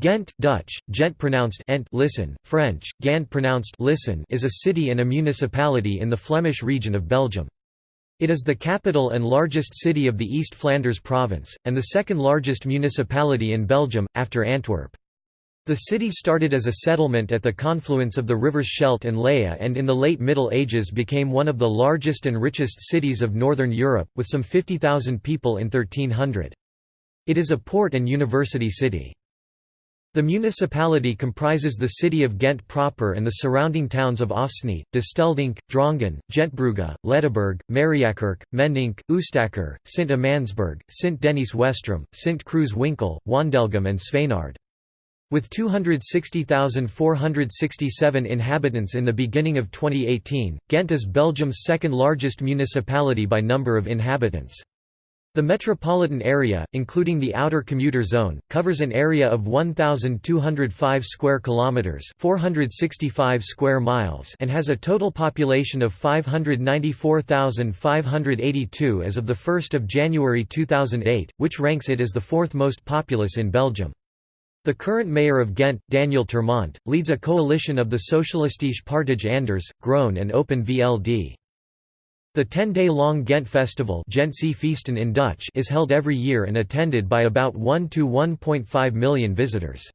Ghent Dutch, Gent pronounced Ent listen, French, Gand pronounced listen is a city and a municipality in the Flemish region of Belgium. It is the capital and largest city of the East Flanders province, and the second largest municipality in Belgium, after Antwerp. The city started as a settlement at the confluence of the rivers Scheldt and Lea and in the late Middle Ages became one of the largest and richest cities of Northern Europe, with some 50,000 people in 1300. It is a port and university city. The municipality comprises the city of Ghent proper and the surrounding towns of Afsnee, Desteldonk, Drongen, Gentbrugge, Ledeberg, Mariakerke, Mendonk, Oostakker, Sint-Amandsberg, Sint-Denijs-Westrem, Sint-Kruis-Winkel, Wondelgem and Zwijnaarde. With 260,467 inhabitants in the beginning of 2018, Ghent is Belgium's second largest municipality by number of inhabitants. The metropolitan area, including the outer commuter zone, covers an area of 1205 square kilometers, 465 square miles, and has a total population of 594,582 as of the 1st of January 2008, which ranks it as the fourth most populous in Belgium. The current mayor of Ghent, Daniel Termont, leads a coalition of the Socialistische Partij Anders, Groen and Open VLD. The 10-day-long Ghent Festival in Dutch is held every year and attended by about 1 to 1.5 million visitors.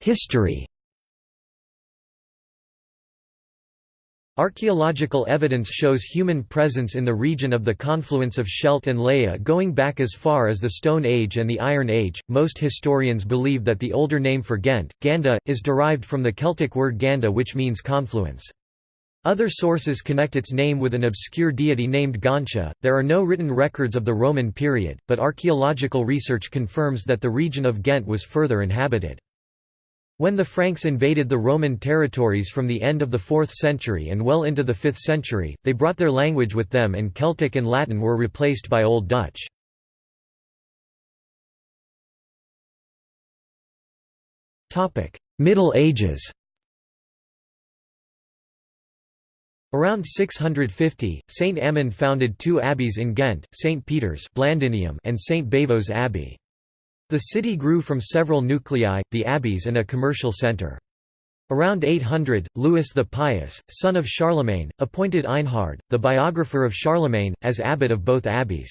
History Archaeological evidence shows human presence in the region of the confluence of Scheldt and Lea going back as far as the Stone Age and the Iron Age. Most historians believe that the older name for Ghent, Ganda, is derived from the Celtic word Ganda which means confluence. Other sources connect its name with an obscure deity named Gontia. There are no written records of the Roman period, but archaeological research confirms that the region of Ghent was further inhabited. When the Franks invaded the Roman territories from the end of the 4th century and well into the 5th century, they brought their language with them and Celtic and Latin were replaced by Old Dutch. Middle Ages Around 650, Saint Amand founded two abbeys in Ghent, St. Peter's and St. Bavo's Abbey. The city grew from several nuclei, the abbeys and a commercial centre. Around 800, Louis the Pious, son of Charlemagne, appointed Einhard, the biographer of Charlemagne, as abbot of both abbeys.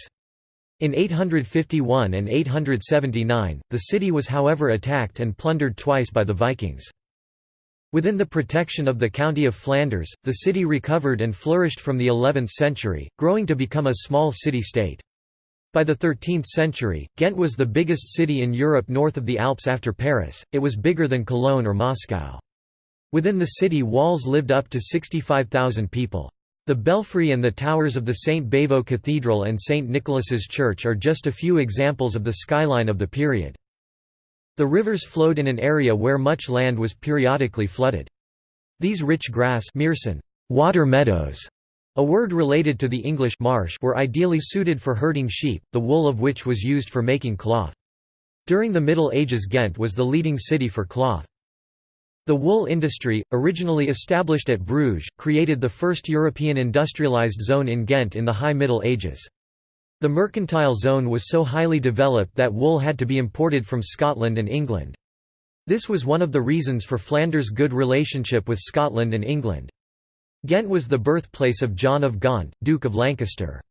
In 851 and 879, the city was however attacked and plundered twice by the Vikings. Within the protection of the county of Flanders, the city recovered and flourished from the 11th century, growing to become a small city-state. By the 13th century, Ghent was the biggest city in Europe north of the Alps after Paris, it was bigger than Cologne or Moscow. Within the city walls lived up to 65,000 people. The belfry and the towers of the St. Bavo Cathedral and St. Nicholas's Church are just a few examples of the skyline of the period. The rivers flowed in an area where much land was periodically flooded. These rich grass water meadows a word related to the English marsh were ideally suited for herding sheep, the wool of which was used for making cloth. During the Middle Ages Ghent was the leading city for cloth. The wool industry, originally established at Bruges, created the first European industrialized zone in Ghent in the High Middle Ages. The mercantile zone was so highly developed that wool had to be imported from Scotland and England. This was one of the reasons for Flanders' good relationship with Scotland and England. Ghent was the birthplace of John of Gaunt, Duke of Lancaster.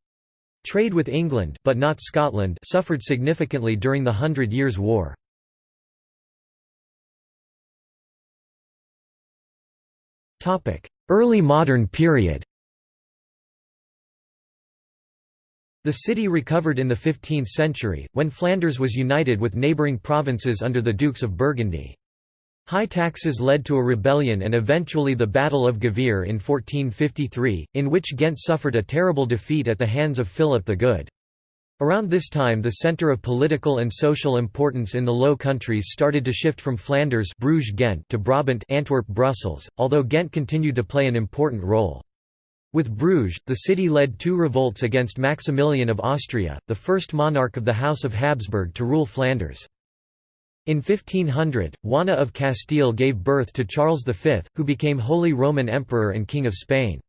Trade with England but not Scotland suffered significantly during the Hundred Years' War. Early modern period The city recovered in the 15th century, when Flanders was united with neighbouring provinces under the Dukes of Burgundy. High taxes led to a rebellion and eventually the Battle of Gavere in 1453, in which Ghent suffered a terrible defeat at the hands of Philip the Good. Around this time the centre of political and social importance in the Low Countries started to shift from Flanders Bruges Ghent to Brabant Antwerp Brussels, although Ghent continued to play an important role. With Bruges, the city led two revolts against Maximilian of Austria, the first monarch of the House of Habsburg to rule Flanders. In 1500, Juana of Castile gave birth to Charles V, who became Holy Roman Emperor and King of Spain.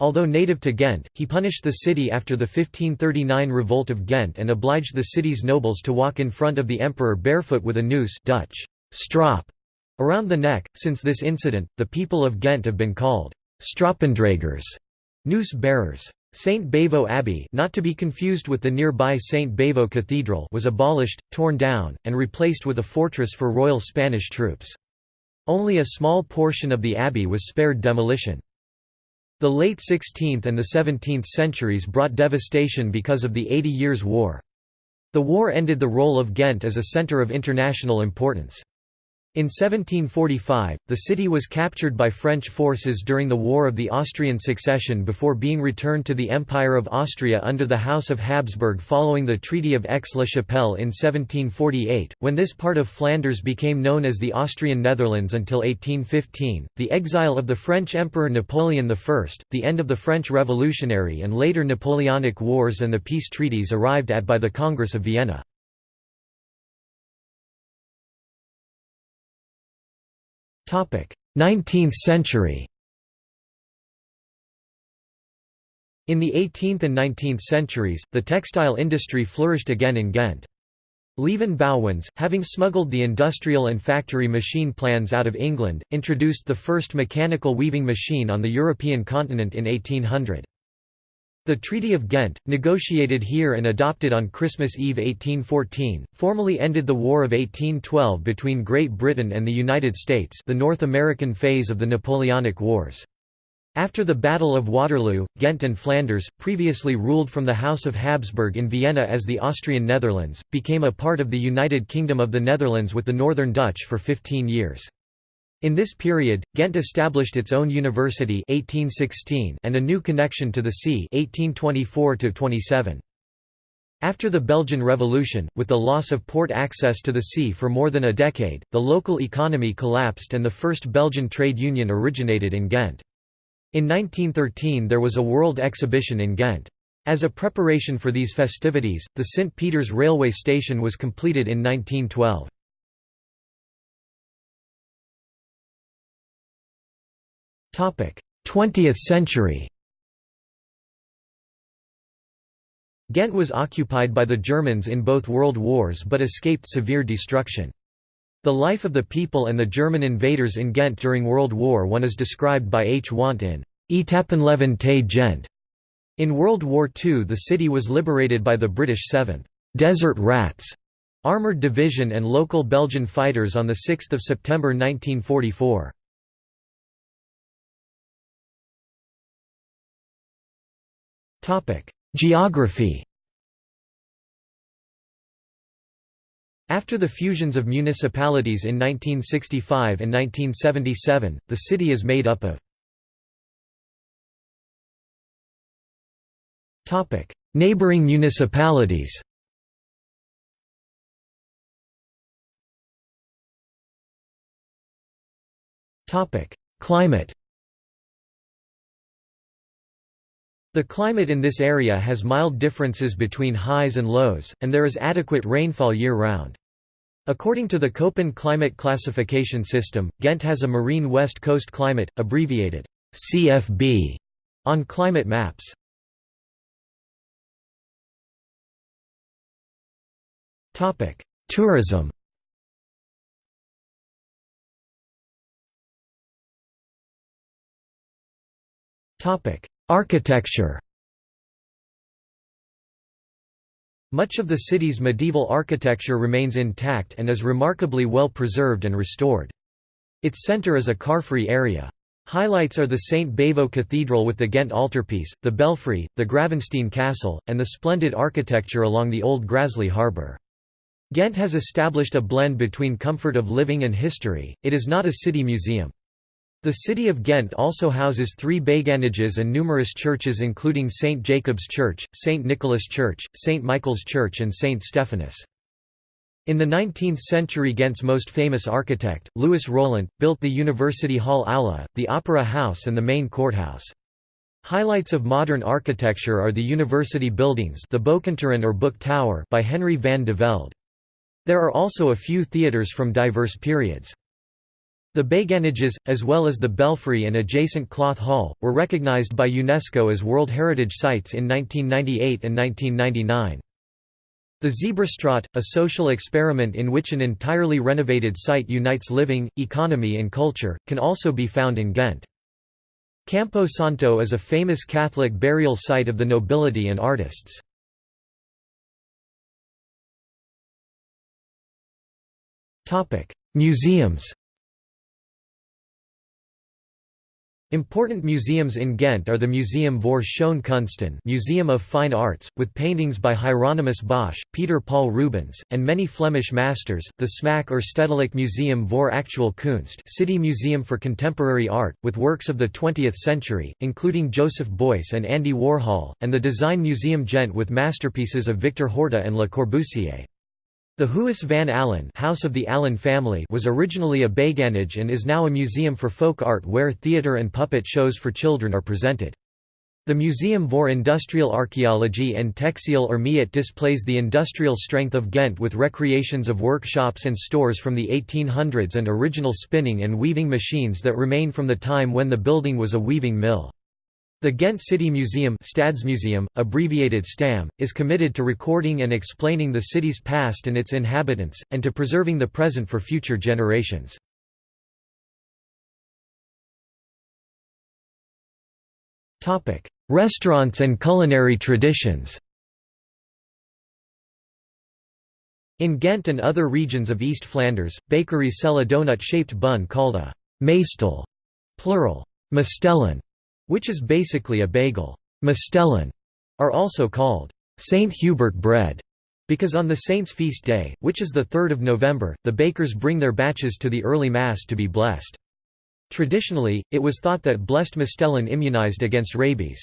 Although native to Ghent, he punished the city after the 1539 revolt of Ghent and obliged the city's nobles to walk in front of the emperor barefoot with a noose Dutch strop around the neck. Since this incident, the people of Ghent have been called Stropendragers, noose bearers. St. Bavo Abbey not to be confused with the nearby St. Bavo Cathedral was abolished, torn down, and replaced with a fortress for Royal Spanish troops. Only a small portion of the abbey was spared demolition. The late 16th and the 17th centuries brought devastation because of the Eighty Years' War. The war ended the role of Ghent as a centre of international importance. In 1745, the city was captured by French forces during the War of the Austrian Succession before being returned to the Empire of Austria under the House of Habsburg following the Treaty of Aix-la-Chapelle in 1748, when this part of Flanders became known as the Austrian Netherlands until 1815, the exile of the French Emperor Napoleon I, the end of the French Revolutionary and later Napoleonic Wars and the peace treaties arrived at by the Congress of Vienna. 19th century In the 18th and 19th centuries, the textile industry flourished again in Ghent. Lieven Bouwens, having smuggled the industrial and factory machine plans out of England, introduced the first mechanical weaving machine on the European continent in 1800. The Treaty of Ghent, negotiated here and adopted on Christmas Eve 1814, formally ended the War of 1812 between Great Britain and the United States the North American phase of the Napoleonic Wars. After the Battle of Waterloo, Ghent and Flanders, previously ruled from the House of Habsburg in Vienna as the Austrian Netherlands, became a part of the United Kingdom of the Netherlands with the Northern Dutch for 15 years. In this period, Ghent established its own university 1816 and a new connection to the sea 1824 -27. After the Belgian Revolution, with the loss of port access to the sea for more than a decade, the local economy collapsed and the first Belgian trade union originated in Ghent. In 1913 there was a world exhibition in Ghent. As a preparation for these festivities, the St. Peter's railway station was completed in 1912. 20th century Ghent was occupied by the Germans in both world wars but escaped severe destruction. The life of the people and the German invaders in Ghent during World War I is described by H. Wandt in Etappenleven te Gent. In World War II the city was liberated by the British 7th Desert Rats armoured division and local Belgian fighters on 6 September 1944. Geography. After the fusions of municipalities in 1965 and 1977, the city is made up of Neighboring municipalities. Climate The climate in this area has mild differences between highs and lows, and there is adequate rainfall year-round. According to the Köppen climate classification system, Ghent has a marine west coast climate, abbreviated CFB, on climate maps. Tourism Topic: Architecture Much of the city's medieval architecture remains intact and is remarkably well preserved and restored. Its centre is a car-free area. Highlights are the St. Bavo Cathedral with the Ghent altarpiece, the Belfry, the Gravensteen Castle, and the splendid architecture along the Old Graslei harbour. Ghent has established a blend between comfort of living and history, it is not a city museum. The city of Ghent also houses three béguinages and numerous churches including St. Jacob's Church, St. Nicholas Church, St. Michael's Church and St. Stephanus. In the 19th century Ghent's most famous architect, Louis Roelandt, built the University Hall Aula, the Opera House and the main courthouse. Highlights of modern architecture are the university buildings the or Book Tower by Henry van de Velde. There are also a few theatres from diverse periods. The Béguinages, as well as the belfry and adjacent cloth hall, were recognized by UNESCO as World Heritage Sites in 1998 and 1999. The Zebrastraat, a social experiment in which an entirely renovated site unites living, economy and culture, can also be found in Ghent. Campo Santo is a famous Catholic burial site of the nobility and artists. Museums Important museums in Ghent are the Museum voor Schone Kunsten Museum of Fine Arts, with paintings by Hieronymus Bosch, Peter Paul Rubens, and many Flemish masters, the Smaak or Stedelijk Museum voor Actuele Kunst City Museum for Contemporary Art, with works of the 20th century, including Joseph Beuys and Andy Warhol, and the Design Museum Ghent with masterpieces of Victor Horta and Le Corbusier. The Huis van Alijn House of the Alijn family was originally a Béguinage and is now a museum for folk art where theatre and puppet shows for children are presented. The Museum voor Industrial Archaeology and Textile or MIAT displays the industrial strength of Ghent with recreations of workshops and stores from the 1800s and original spinning and weaving machines that remain from the time when the building was a weaving mill. The Ghent City Museum Stadsmuseum, abbreviated STAM, is committed to recording and explaining the city's past and its inhabitants, and to preserving the present for future generations. Restaurants and culinary traditions In Ghent and other regions of East Flanders, bakeries sell a donut-shaped bun called a «mastel» plural, mastellen, which is basically a bagel. Mastellen are also called St. Hubert bread because on the saint's feast day, which is the 3rd of November, the bakers bring their batches to the early Mass to be blessed. Traditionally, it was thought that blessed Mastellen immunized against rabies.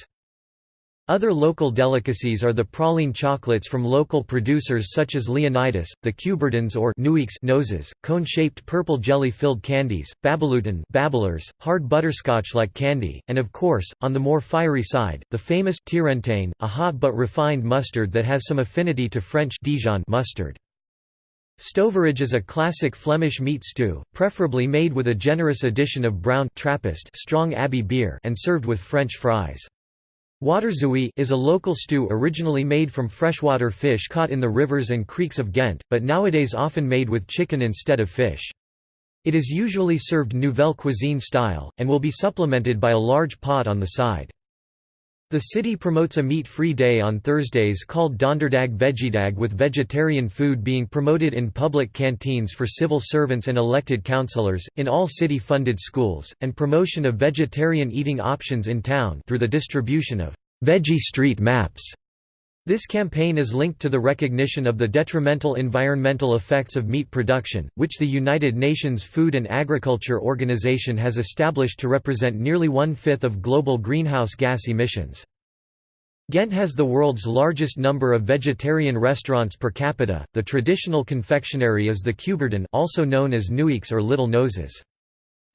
Other local delicacies are the praline chocolates from local producers such as Leonidas, the Cuberdons or noses, cone-shaped purple jelly-filled candies, Babelutten babblers, hard butterscotch-like candy, and of course, on the more fiery side, the famous Tierenteyn, a hot but refined mustard that has some affinity to French Dijon mustard. Stoverij is a classic Flemish meat stew, preferably made with a generous addition of brown Trappist strong Abbey beer and served with French fries. Waterzooi is a local stew originally made from freshwater fish caught in the rivers and creeks of Ghent, but nowadays often made with chicken instead of fish. It is usually served nouvelle cuisine style, and will be supplemented by a large pot on the side. The city promotes a meat-free day on Thursdays called Donderdag Veggiedag with vegetarian food being promoted in public canteens for civil servants and elected councillors, in all city-funded schools, and promotion of vegetarian eating options in town through the distribution of «veggie street maps». This campaign is linked to the recognition of the detrimental environmental effects of meat production, which the United Nations Food and Agriculture Organization has established to represent nearly one-fifth of global greenhouse gas emissions. Ghent has the world's largest number of vegetarian restaurants per capita. The traditional confectionery is the Cuberdon, also known as Nuix or Little Noses.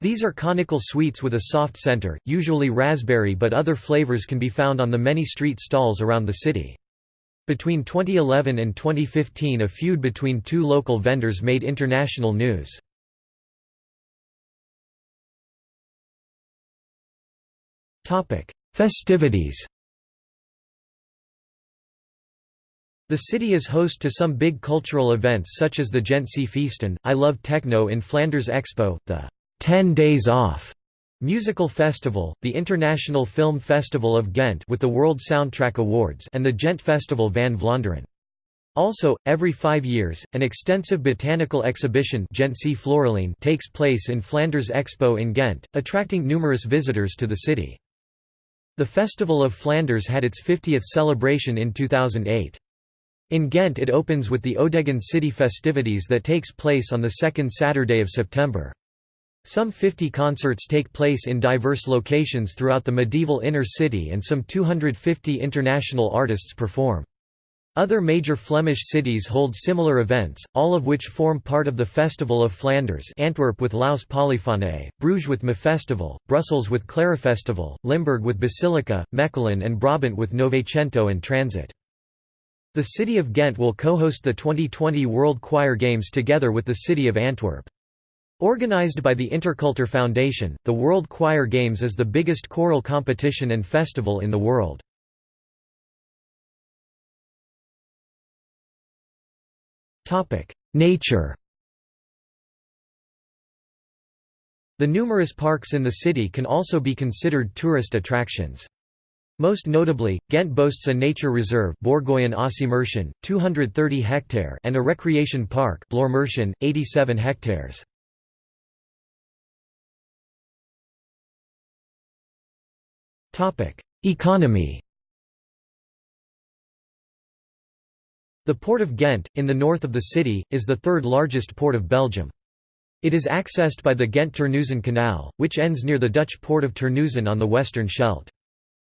These are conical sweets with a soft center, usually raspberry but other flavors can be found on the many street stalls around the city. Between 2011 and 2015 a feud between two local vendors made international news. Festivities The city is host to some big cultural events such as the Gentse Feesten, I Love Techno in Flanders Expo, the 10 Days Off Musical Festival, the International Film Festival of Ghent with the World Soundtrack Awards and the Ghent Festival van Vlaanderen. Also, every five years, an extensive botanical exhibition takes place in Flanders Expo in Ghent, attracting numerous visitors to the city. The Festival of Flanders had its 50th celebration in 2008. In Ghent it opens with the OdeGand City festivities that takes place on the second Saturday of September. Some 50 concerts take place in diverse locations throughout the medieval inner city and some 250 international artists perform. Other major Flemish cities hold similar events, all of which form part of the Festival of Flanders Antwerp with Laus Polyphoniae, Bruges with MAfestival, Brussels with Klarafestival, Limburg with Basilica, Mechelen and Brabant with Novecento and Transit. The city of Ghent will co-host the 2020 World Choir Games together with the city of Antwerp. Organized by the Interkultur Foundation, the World Choir Games is the biggest choral competition and festival in the world. Nature The numerous parks in the city can also be considered tourist attractions. Most notably, Ghent boasts a nature reserve 230 hectare and a recreation park 87 hectares. Economy The Port of Ghent, in the north of the city, is the third largest port of Belgium. It is accessed by the Ghent-Terneuzen Canal, which ends near the Dutch port of Terneuzen on the western Scheldt.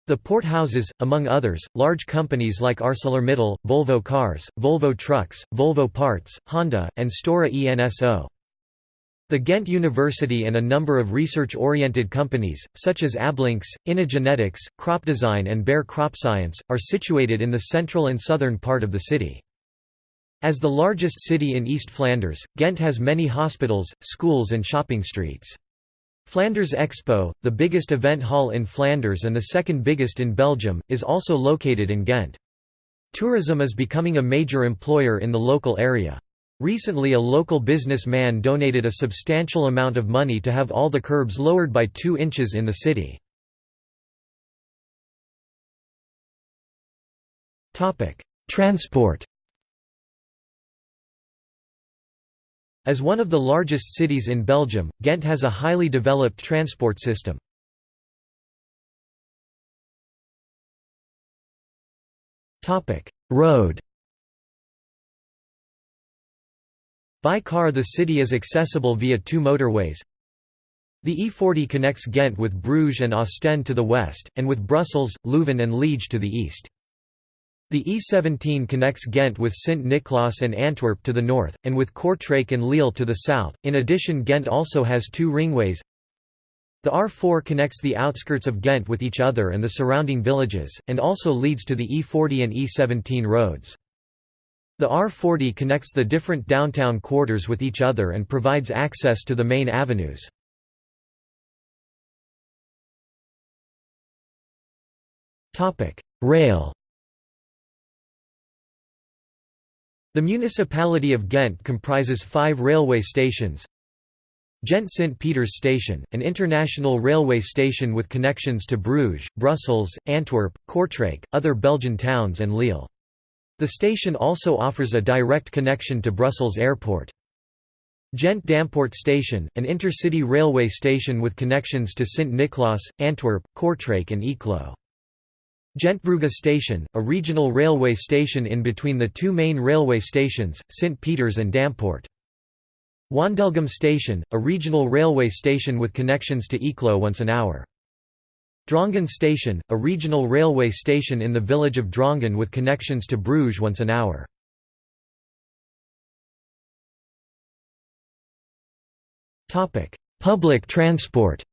The port houses, among others, large companies like ArcelorMittal, Volvo Cars, Volvo Trucks, Volvo Parts, Honda, and Stora Enso. The Ghent University and a number of research-oriented companies, such as Ablynx, Genetics, Crop Design and Bayer Cropscience, are situated in the central and southern part of the city. As the largest city in East Flanders, Ghent has many hospitals, schools and shopping streets. Flanders Expo, the biggest event hall in Flanders and the second biggest in Belgium, is also located in Ghent. Tourism is becoming a major employer in the local area. Recently a local businessman donated a substantial amount of money to have all the curbs lowered by 2 inches in the city. Transport As one of the largest cities in Belgium, Ghent has a highly developed transport system. Road By car the city is accessible via two motorways. The E40 connects Ghent with Bruges and Ostend to the west, and with Brussels, Leuven and Liege to the east. The E17 connects Ghent with Sint-Niklaas and Antwerp to the north, and with Kortrijk and Lille to the south. In addition, Ghent also has two ringways. The R4 connects the outskirts of Ghent with each other and the surrounding villages, and also leads to the E40 and E17 roads. The R40 connects the different downtown quarters with each other and provides access to the main avenues. Rail The municipality of Ghent comprises five railway stations Ghent St. Peter's Station, an international railway station with connections to Bruges, Brussels, Antwerp, Kortrijk, other Belgian towns and Lille. The station also offers a direct connection to Brussels Airport. Ghent Dampoort Station, an intercity railway station with connections to Sint-Niklaas, Antwerp, Kortrijk and Eeklo. Gentbrugge Station, a regional railway station in between the two main railway stations, St. Peters and Dampoort. Wondelgem Station, a regional railway station with connections to Eeklo once an hour. Drongen Station, a regional railway station in the village of Drongen with connections to Bruges once an hour. Public transport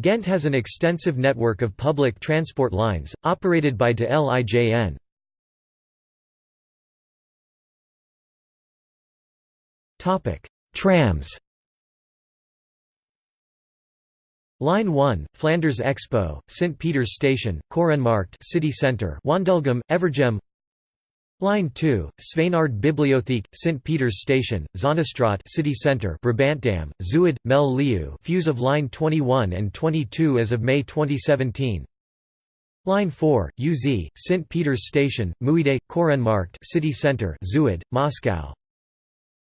Ghent has an extensive network of public transport lines, operated by de Lijn. Trams Line 1, Flanders Expo, St. Peter's Station, Korenmarkt City Centre Wondelgem, Evergem Line 2, Zwijnaarde Bibliotheek, St. Peter's Station, Zonnestraat City Centre Brabantdam, Zuid, Melle Leeuw fuse of Line 21 and 22 as of May 2017 Line 4, UZ, St. Peter's Station, Muide, Korenmarkt City Centre Zuid, Moscou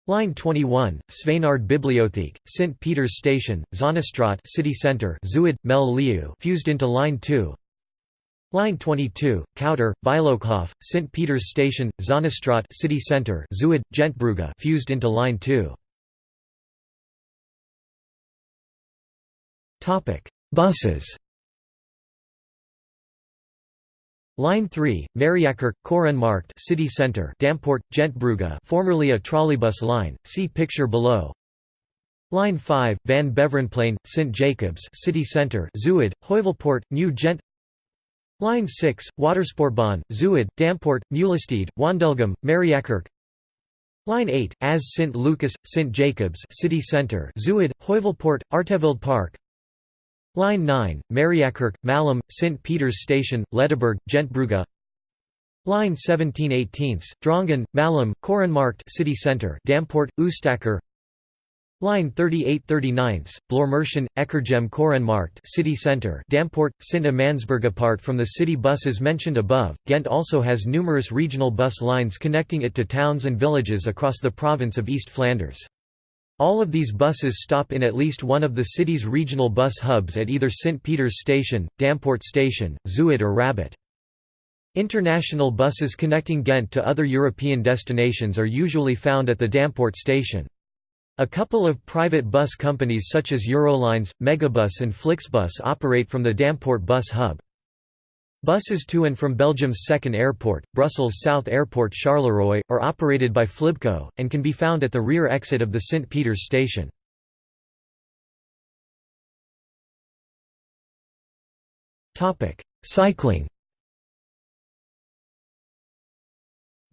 Line 21, Zwijnaarde Bibliotheek, St. Peter's Station, Zonnestraat City Centre Zuid, Melle Leeuw fused into Line 2 Line 22, Kouter, Bijlokhof, St. Peter's Station, Zonnestraat City Centre Zuid, Gentbrugge fused into Line 2. Buses Line 3, Mariakerke, Korenmarkt City Centre Dampoort, Gentbrugge formerly a trolleybus line, see picture below Line 5, Van Beverenplein, St. Jacobs City Centre Zuid, Heuvelpoort, New Gent Line 6, Watersportbaan, Zuid, Dampoort, Mulestede, Wondelgem, Mariakerke Line 8, as St. Lucas, St. Jacobs City Centre Zuid, Heuvelpoort, Artevelde Park Line 9, Mariakerke, Malem, St. Peter's Station, Ledeberg, Gentbrugge Line 17 18 Drongen, Malem, Korenmarkt City Centre Dampoort, Oostakker Line 38 39 Blormerschen, Ekkergem Korenmarkt City Centre Dampoort, Sint Amandsberg Apart from the city buses mentioned above, Ghent also has numerous regional bus lines connecting it to towns and villages across the province of East Flanders. All of these buses stop in at least one of the city's regional bus hubs at either St. Peter's Station, Dampoort Station, Zuid or Rabot. International buses connecting Ghent to other European destinations are usually found at the Dampoort station. A couple of private bus companies such as Eurolines, Megabus and Flixbus operate from the Dampoort bus hub. Buses to and from Belgium's second airport, Brussels South Airport Charleroi, are operated by Flibco, and can be found at the rear exit of the St. Peter's station. Cycling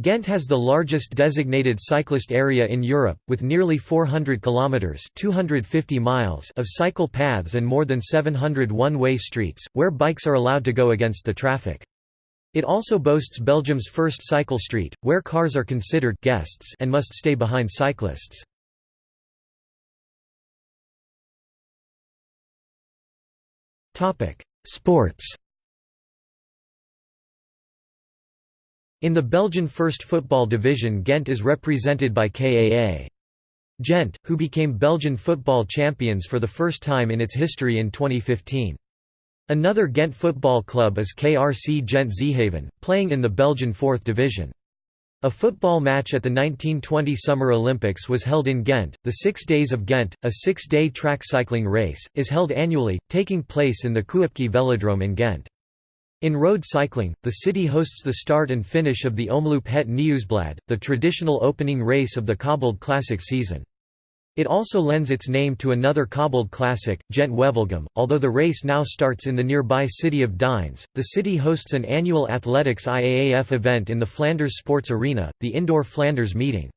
Ghent has the largest designated cyclist area in Europe, with nearly 400 kilometers (250 miles) of cycle paths and more than 700 one-way streets where bikes are allowed to go against the traffic. It also boasts Belgium's first cycle street, where cars are considered guests and must stay behind cyclists. Topic: Sports. In the Belgian First Football Division Ghent is represented by KAA. Ghent, who became Belgian football champions for the first time in its history in 2015. Another Ghent football club is KRC Gent Zeehaven, playing in the Belgian Fourth Division. A football match at the 1920 Summer Olympics was held in Ghent. The Six Days of Ghent, a six day track cycling race, is held annually, taking place in the Kuipke Velodrome in Ghent. In road cycling, the city hosts the start and finish of the Omloop Het Nieuwsblad, the traditional opening race of the cobbled classic season. It also lends its name to another cobbled classic, Gent Wevelgem. Although the race now starts in the nearby city of Deinze, the city hosts an annual athletics IAAF event in the Flanders Sports Arena, the indoor Flanders meeting.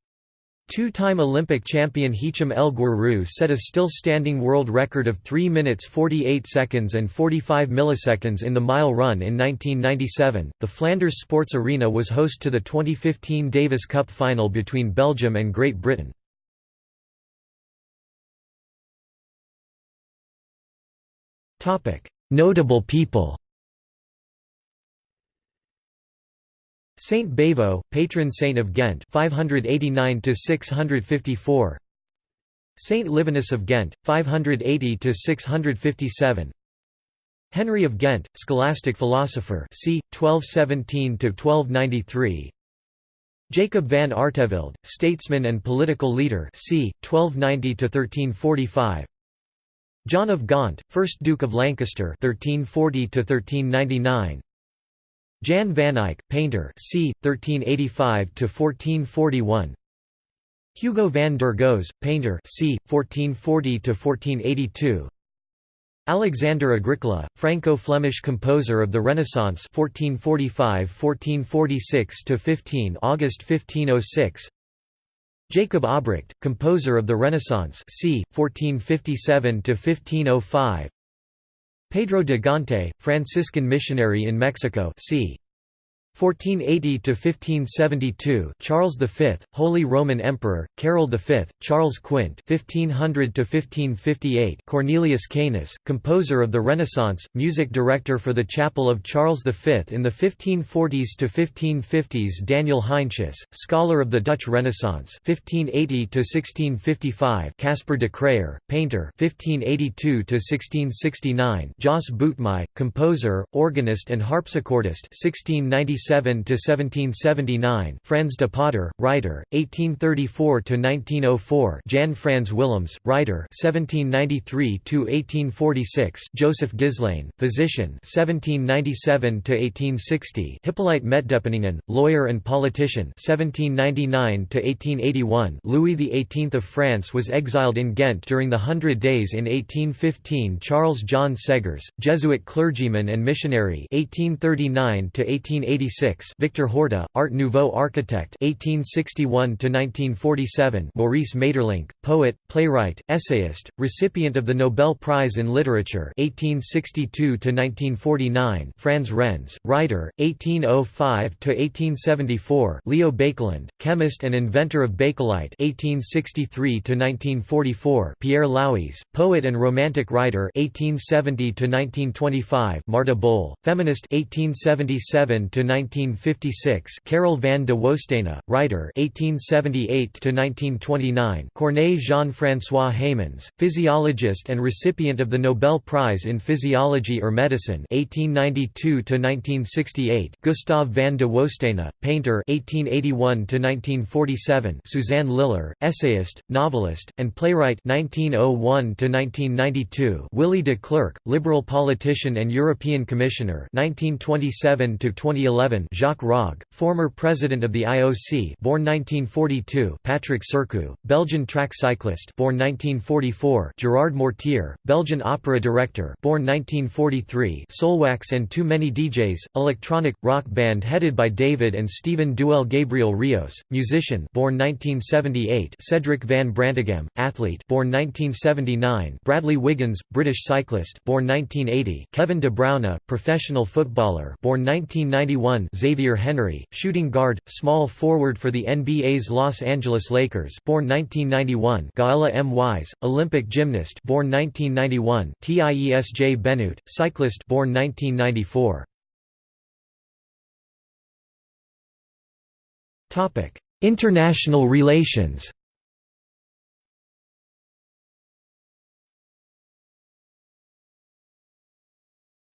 Two-time Olympic champion Hicham El Guerrouj set a still-standing world record of 3 minutes 48 seconds and 45 milliseconds in the mile run in 1997. The Flanders Sports Arena was host to the 2015 Davis Cup final between Belgium and Great Britain. Notable people. Saint Bavo, patron saint of Ghent 589 to 654 Saint Livinus of Ghent 580 to 657 Henry of Ghent scholastic philosopher c. 1217 to 1293 Jacob van Artevelde statesman and political leader c. 1290 to 1345 John of Gaunt, 1st Duke of Lancaster 1340 to 1399 Jan van Eyck, painter c. 1385–1441 Hugo van der Goes, painter c. 1440–1482 Alexander Agricola, Franco-Flemish composer of the Renaissance 1445–1446–15 August 1506 Jacob Obrecht, composer of the Renaissance c. 1457–1505 Pedro de Gante, Franciscan missionary in Mexico c. 1480 to 1572 Charles V Holy Roman Emperor Carol V Charles Quint 1500 to 1558 Cornelius Canis composer of the Renaissance music director for the chapel of Charles V in the 1540s to 1550s Daniel Heinsius scholar of the Dutch Renaissance 1580 to 1655 Caspar de Crayer painter 1582 to 1669 Jos Boutmy composer organist and harpsichordist 1697 1777–1779 Frans de Potter, writer, 1834–1904 Jan Frans Willems, writer 1793–1846 Joseph Guislain, physician 1797–1860 Hippolyte Metdepenningen, lawyer and politician 1799–1881 Louis XVIII of France was exiled in Ghent during the Hundred Days in 1815 Charles John Seghers, Jesuit clergyman and missionary 1839 to 1886 1846 Victor Horta, Art Nouveau architect 1861–1947 Maurice Maeterlinck, poet, playwright, essayist, recipient of the Nobel Prize in Literature 1862–1949 Franz Renz, writer, 1805–1874 Leo Baekeland, chemist and inventor of Bakelite 1863–1944 Pierre Louys, poet and romantic writer 1870–1925 Marta Bol, feminist 1956 Karel van de Woestijne, writer 1878–1929 Corneille Jean-François Heymans, physiologist and recipient of the Nobel Prize in Physiology or Medicine 1892–1968 Gustave van de Woestyne, painter 1881–1947 Suzanne Lilar, essayist, novelist, and playwright 1901–1992 Willy de Clercq, liberal politician and European Commissioner 1927 2011 1947 Jacques Rogge, former president of the IOC born 1942 Patrick Sercu, Belgian track cyclist born 1944 Gerard Mortier, Belgian opera director born 1943 Soulwax and Too Many DJs, electronic, rock band headed by David and Stephen Dewaele Gabriel Rios, musician born 1978 Cedric van Branteghem, athlete born 1979 Bradley Wiggins, British cyclist born 1980 Kevin De Bruyne, professional footballer born 1991 Xavier Henry, shooting guard, small forward for the NBA's Los Angeles Lakers born 1991 Gaella M. Wise, Olympic gymnast born 1991 Tiesj Benoot, cyclist born 1994 International relations.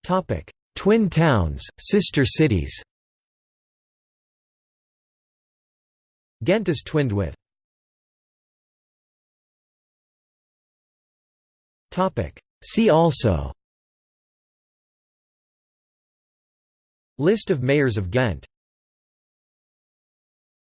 Topic: Twin towns, sister cities Ghent is twinned with. See also. List of mayors of Ghent